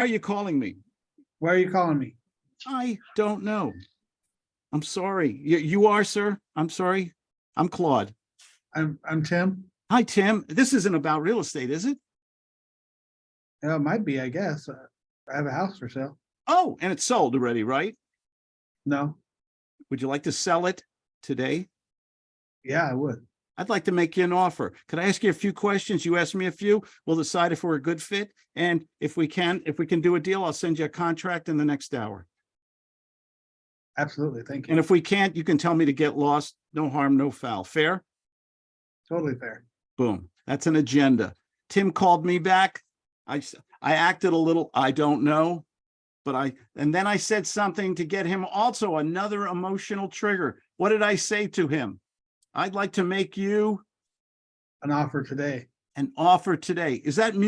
are you calling me? Why are you calling me? I don't know. I'm sorry. You, you are, sir? I'm sorry. I'm Claude. I'm, I'm Tim. Hi, Tim. This isn't about real estate, is it? Yeah, it might be, I guess. Uh, I have a house for sale. Oh, and it's sold already, right? No, Would you like to sell it today? yeah, I would. I'd like to make you an offer. Could I ask you a few questions? You ask me a few. We'll decide if we're a good fit. And if we can, if we can do a deal, I'll send you a contract in the next hour. Absolutely. Thank you. And if we can't, you can tell me to get lost. No harm, no foul. Fair? Totally fair. Boom. That's an agenda. Tim called me back. I, I acted a little, I don't know. But I, and then I said something to get him also another emotional trigger. What did I say to him? I'd like to make you An offer today. an offer today. Is that